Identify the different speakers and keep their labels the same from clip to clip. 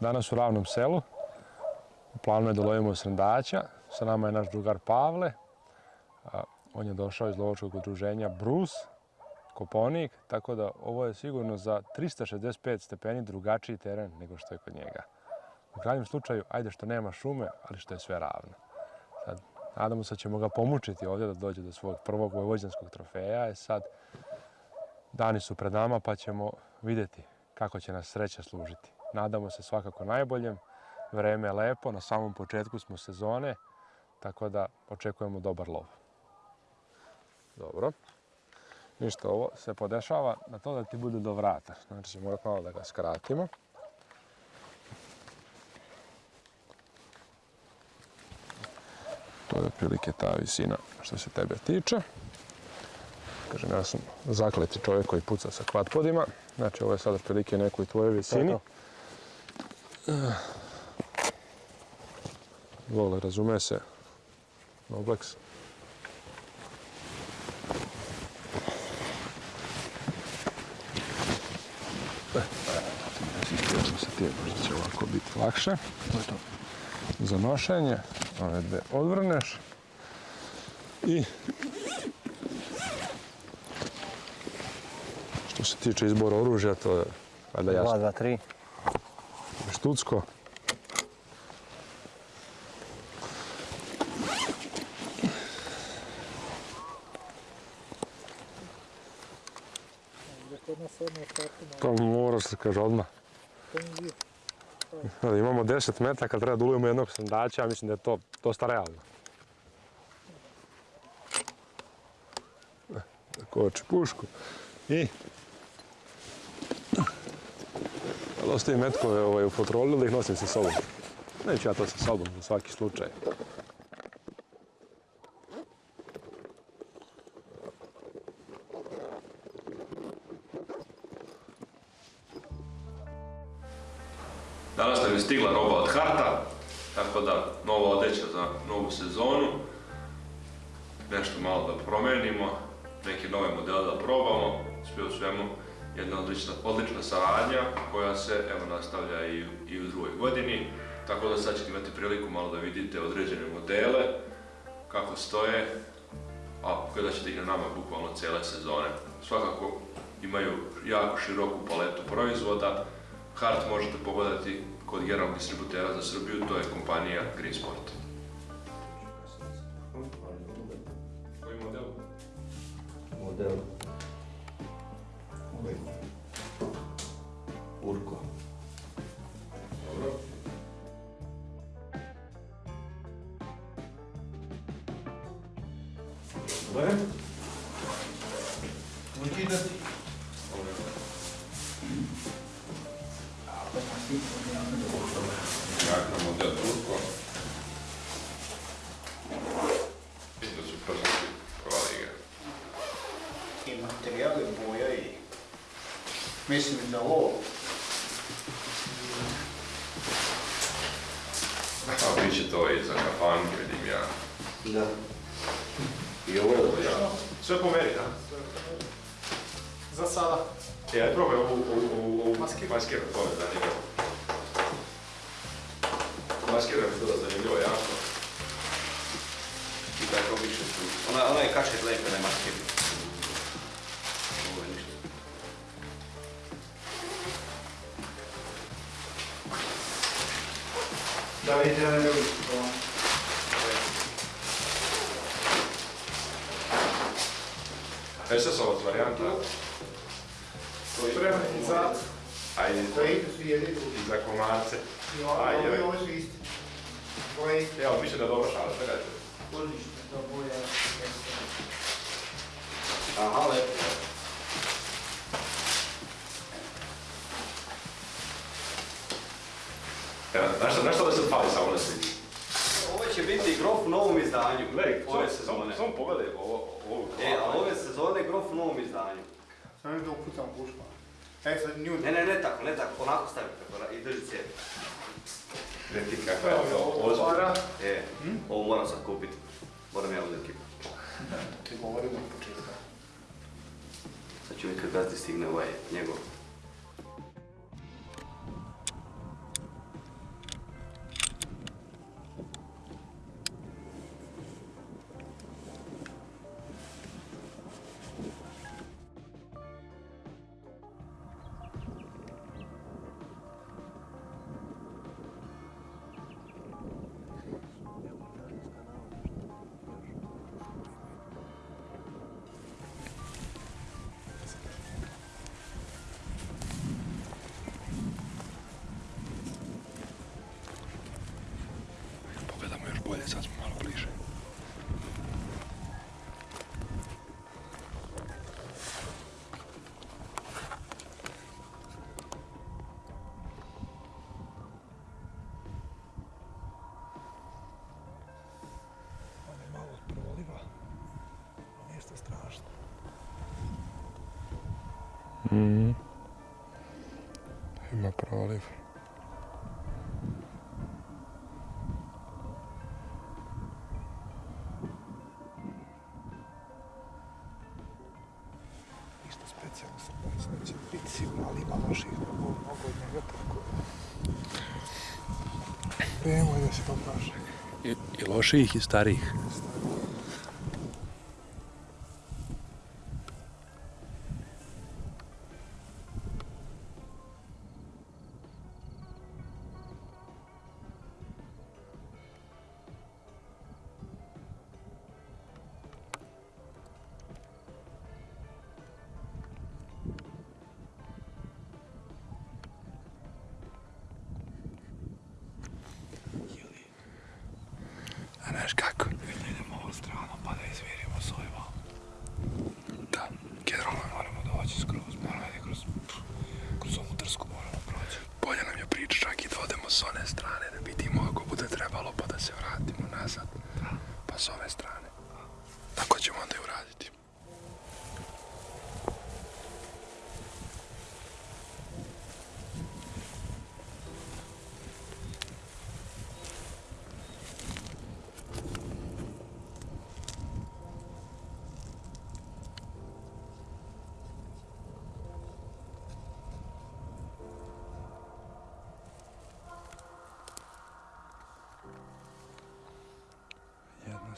Speaker 1: Danas u Ravnom selu. U planu je da lovimo srndaća. Sa nama je naš drugar Pavle. On je došao iz lovačkog udruženja Brus, Koponik, tako da ovo je sigurno za 365 stepeni drugačiji teren nego što je kod njega. U krajnjem slučaju, ajde što nema šume, ali što je sve ravno. Sad, nadamo se da ćemo ga pomučiti ovdje da dođe do svog prvog vojvođanskog trofeja. E sad, dani su pred nama pa ćemo vidjeti kako će nas sreća služiti. Nadamo se svakako najboljem. Vreme je lepo, na samom početku smo sezone, tako da očekujemo dobar lov. Dobro. Ništa, ovo se podešava na to da ti bude do vrata. Znači ćemo malo da ga skratimo. To je otprilike ta visina što se tebe tiče. Kažem, ja sam zakleti čovjek koji puca sa kvatpodima. Znači, ovo je sad otprilike nekoj tvojoj visini. Vole, razume se. Noblex. se ti, možda će ovako biti lakše. To je to. Za nošenje. Ove dve odvrneš. I što se tiče izbora oružja, to je valjda jasno.
Speaker 2: 2, 2, 3.
Speaker 1: Štucko. To mora se kaže odmah. Imamo 10 metaka, treba da ulujemo jednog sandača, mislim da je to dosta realno. Koči pušku i ali ostavim metkove ovaj, u fotroli ili ih nosim sa sobom. Neću ja to sa sobom za svaki slučaj. Danas nam je stigla roba od Harta, tako da nova odeća za novu sezonu. Nešto malo da promenimo, neke nove modele da probamo, sve u svemu jedna odlična, odlična saradnja koja se evo nastavlja i, i u drugoj godini. Tako da sad ćete imati priliku malo da vidite određene modele, kako stoje, a gledat ćete ih na nama bukvalno cijele sezone. Svakako imaju jako široku paletu proizvoda. Hart možete pogledati kod generalnog distributera za Srbiju, to je kompanija Green Sport. Koji model?
Speaker 2: Model.
Speaker 3: 5 non girati
Speaker 1: il Monte Turco. materiale voi hai messo in lavoro.
Speaker 2: Ah, vincitore, Zaccapan, che vediamo.
Speaker 1: No. Sve pomeri, da?
Speaker 3: Za sada.
Speaker 1: Ja je que ovu
Speaker 3: maskiru,
Speaker 1: to je
Speaker 3: da nije
Speaker 1: SS-ovac varijanta.
Speaker 3: Spreman i za...
Speaker 1: Ajde,
Speaker 3: To idu svi jedni drugi.
Speaker 1: i za komarce.
Speaker 3: I ovo, su isti. Ovo je isti.
Speaker 1: Evo, mislim da je dobra šala, šta kažete?
Speaker 3: Odlično, to boja.
Speaker 2: Aha, lepo.
Speaker 1: Evo, znaš šta da se fali samo na slici?
Speaker 2: Će biti grof u novom izdanju.
Speaker 1: Gledaj,
Speaker 2: ove sezone.
Speaker 1: Samo pogledaj ovo, ovo.
Speaker 2: E, a ove sezone grof u novom izdanju.
Speaker 3: Samo da upucam pušku. E sad nju...
Speaker 2: Ne, ne, ne tako, ne tako, onako stavi preko i drži cijevi.
Speaker 1: Gledaj ti kakva je ovo.
Speaker 2: E, ovo moram sad kupiti. Moram ja uzeti kipu.
Speaker 3: Ti govorimo od početka.
Speaker 2: Sad ću vidjeti kad gazdi stigne ovaj njegov.
Speaker 1: Mm. Ima proliv.
Speaker 4: Ništa specijalno sam bojim, će biti sigurno, ali ima loših mnogo od njega, tako i da se popraša.
Speaker 1: I, I loših i starijih. gosh,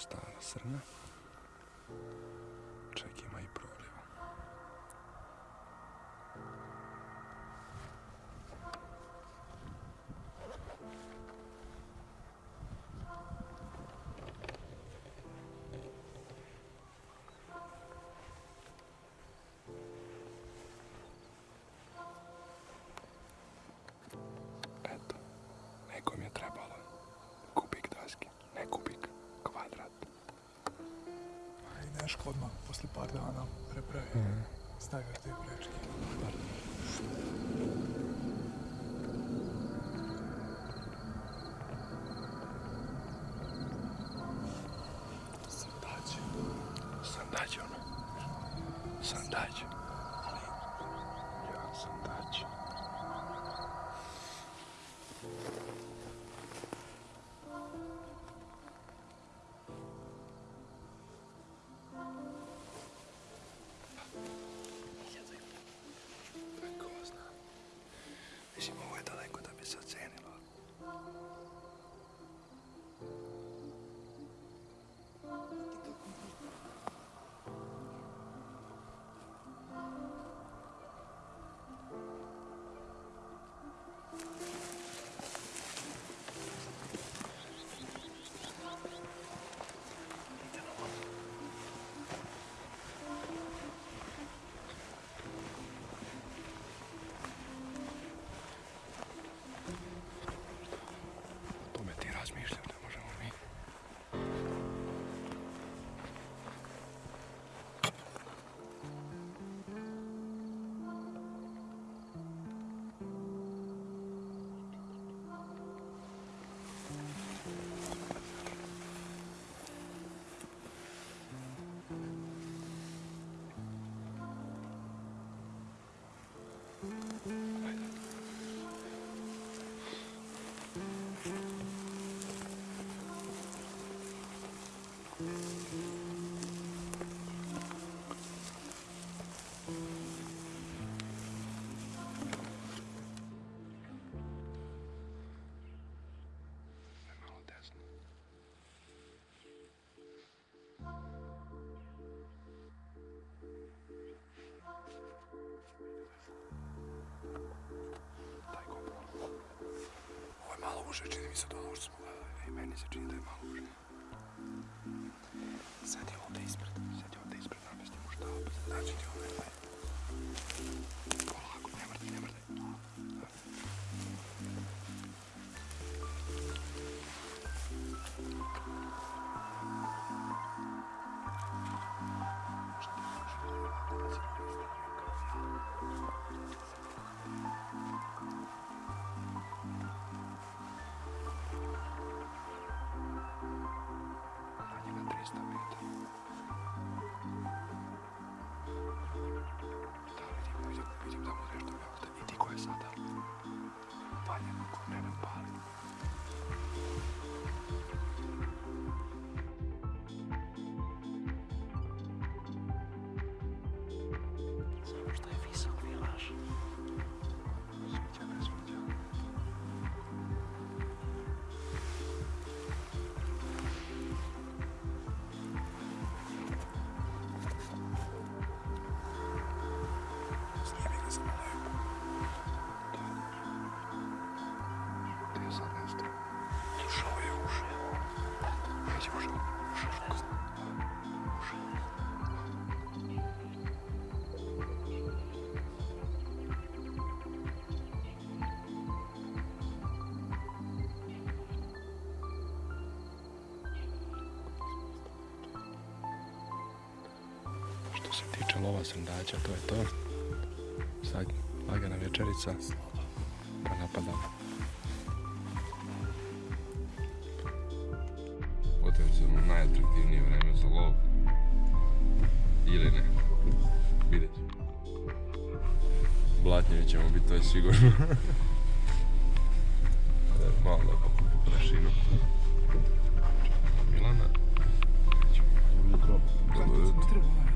Speaker 1: Asta srna.
Speaker 4: neškodno, posle par dana prepravi.
Speaker 1: Mm -hmm. Zdaj ga te prečki. Pardon. rzeczy mi zadowolą, ale meni se čini da je malo uživno. lova srndaća, to je to. Sad lagana večerica, pa napadamo. Potencijalno najatraktivnije vreme za lov. Ili ne. Vidjet ćemo. Blatnjevi ćemo biti, to je sigurno. E, malo da pokupi prašinu. Milana. Dobro jutro. Dobro jutro.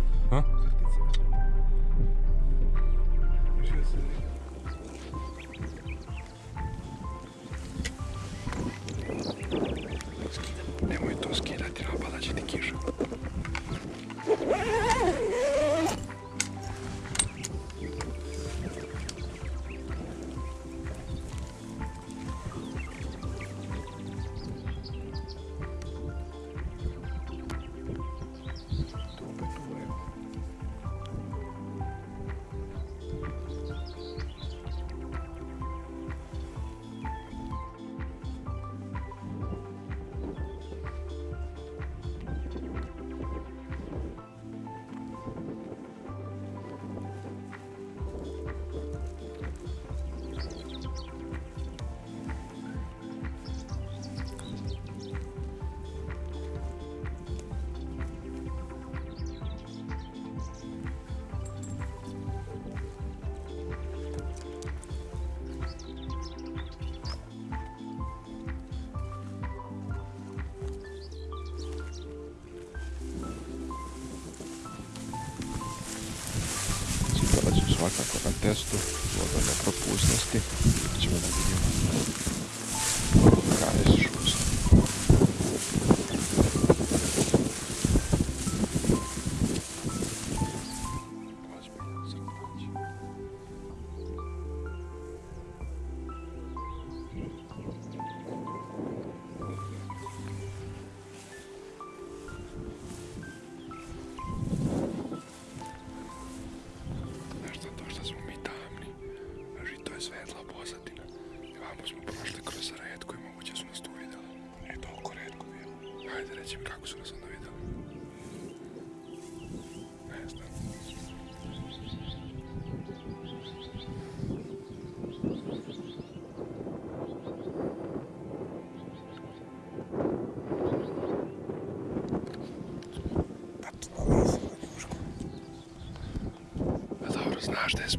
Speaker 1: gosh, this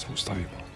Speaker 1: Jesús está vivo.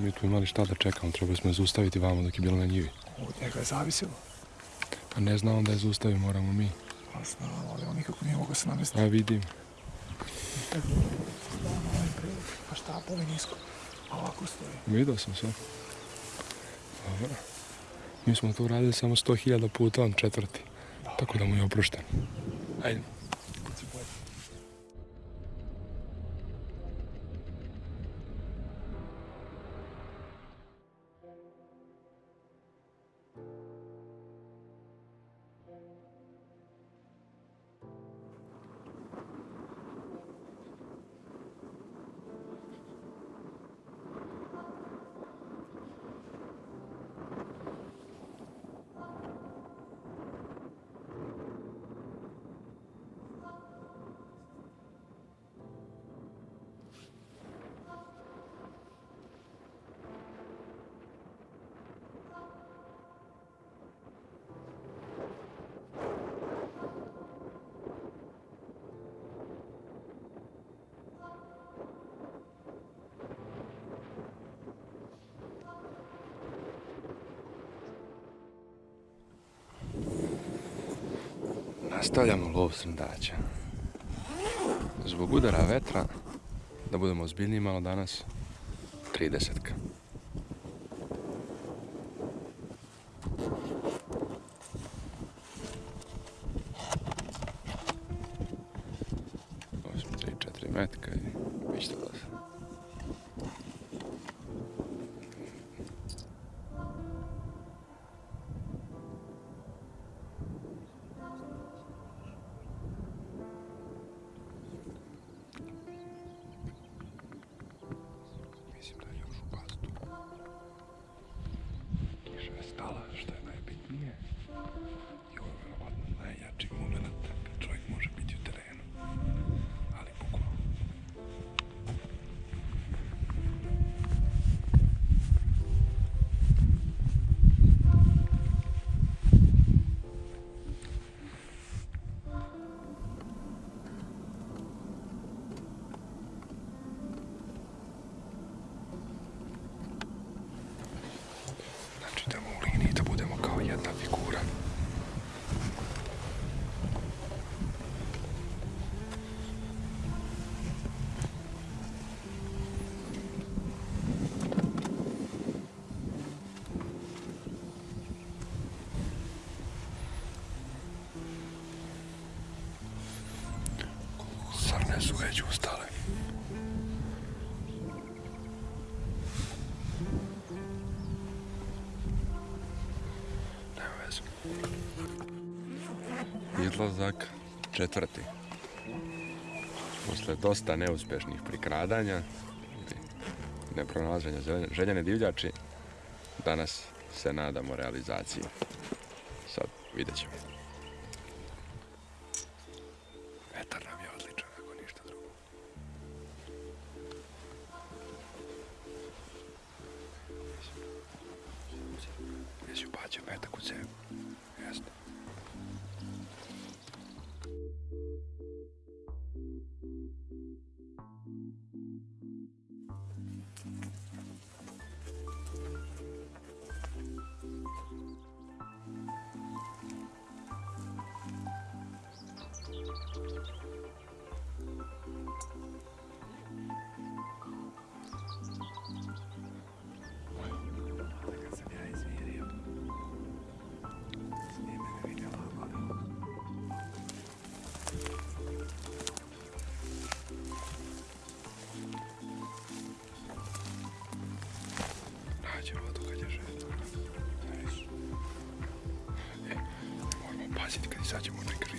Speaker 1: Mi tu imali šta da čekamo, trebali smo je zaustaviti vamo dok je bilo na njivi.
Speaker 4: Od njega je zavisilo.
Speaker 1: Pa ne znam da je zaustavi, moramo mi.
Speaker 4: Pa znam, ali on nikako nije mogao se namestiti.
Speaker 1: A vidim.
Speaker 4: Ovaj prilog. Pa šta, boli nisko. A ovako stoji.
Speaker 1: Vidio sam sve. Dobro. Mi smo to uradili samo 100.000 puta, on četvrti. Tako da mu je oprošten. Ajde. Nastavljamo lov srndaća. Zbog udara vetra, da budemo ozbiljniji malo danas, 30 Stala, što je najbitnije. I ovo je verovatno najjači moment već ustale. Nema veze. Izlazak četvrti. Posle dosta neuspješnih prikradanja ili nepronalaženja željene divljači, danas se nadamo realizaciji. Sad vidjet ćemo. such a wonderful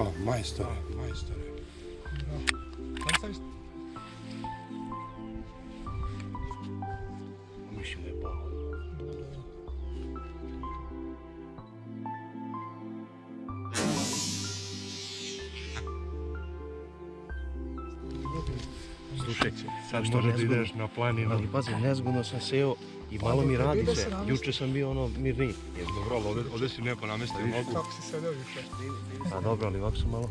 Speaker 1: А, майстър. А, майстър. Ами ще ме пак. Слушай, sad što razvijaš na
Speaker 2: planinu. Ali pazi, nezgodno sam seo i malo mi radi
Speaker 4: Ide
Speaker 2: se. Juče sam bio ono mirniji.
Speaker 1: Dobro, ali ovdje, ovdje si lijepo namestio nogu.
Speaker 4: Kako si sedeo juče?
Speaker 2: A dobro, ali ovako sam malo.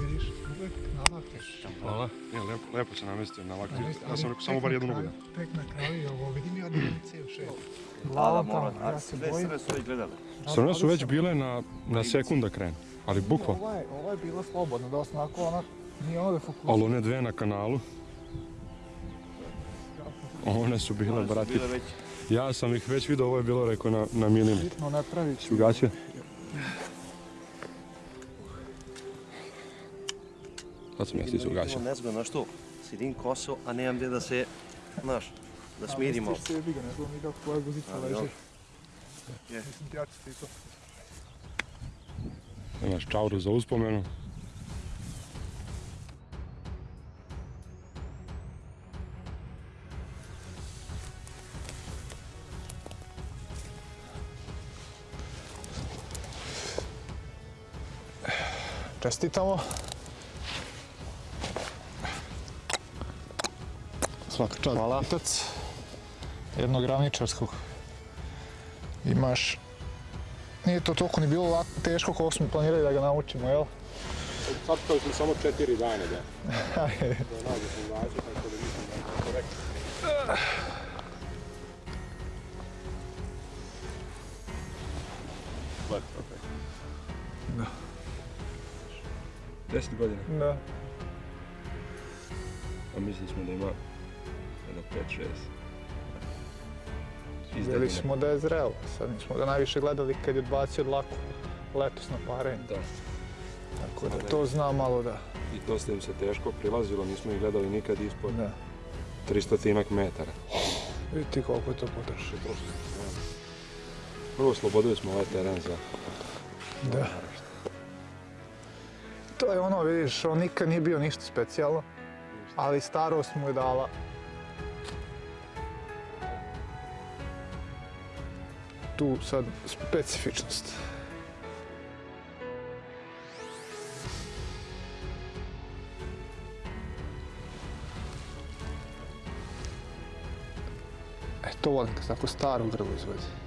Speaker 4: Vidiš, uvek navakneš.
Speaker 2: Hvala.
Speaker 1: Ne, lijepo, lijepo se namestio na.
Speaker 4: Ali-
Speaker 1: Ja sam rekao samo bar jednu nogu.
Speaker 4: Tek na kraju ovo, vidim da mi cijel.
Speaker 5: Da, da,
Speaker 4: Glava
Speaker 5: mora.
Speaker 4: ja se bojim.
Speaker 5: Sve su već gledali.
Speaker 1: Strane su već bile na, na sekunda krenu, ali bukvalno.
Speaker 4: Ovo je, bilo slobodno, dosta onako ona, nije ono da fokusira.
Speaker 1: Ali one dve na kanalu, one su bile,
Speaker 5: One su
Speaker 1: brati.
Speaker 5: bile već
Speaker 1: Ja sam ih već vidio, ovo je bilo rekao na, na milimetar.
Speaker 4: Bitno ne pravi
Speaker 1: Si ugasio? Sad sam ja stisao ugasio.
Speaker 2: Nezgodno, znaš što? Sidim koso, a nemam gdje da se, znaš, da smirimo.
Speaker 4: Stiš sebi ga, ne znam ni kako tvoja guzica
Speaker 2: Ali
Speaker 4: leži. Mislim ti ja ću stisao.
Speaker 1: Imaš čauru za uspomenu.
Speaker 4: Čestitamo. Svaka čast. Hvala. Jednog ravničarskog. Imaš... Nije to toliko ni bilo lako, teško koliko smo planirali da ga naučimo, jel?
Speaker 1: Sad kao smo samo četiri dana da. Da nađe sam način, tako da mislim da je korektno. 20 godine.
Speaker 4: Da.
Speaker 1: A mislili smo da ima jedno 5-6.
Speaker 4: Vidjeli smo da je zrelo, sad nismo ga najviše gledali kad je odbacio dlaku letos na parenju.
Speaker 1: Da.
Speaker 4: Tako da to zna malo da...
Speaker 1: I dosta im se teško prilazilo, nismo ih gledali nikad ispod 300 metara.
Speaker 4: Vidite koliko je to potrošilo.
Speaker 1: Prvo slobodili smo ovaj teren za...
Speaker 4: Da. To je ono, vidiš, on nikad nije bio ništa specijalno, ali starost mu je dala tu sad specifičnost. E, to volim kad tako staro grlo izvodi.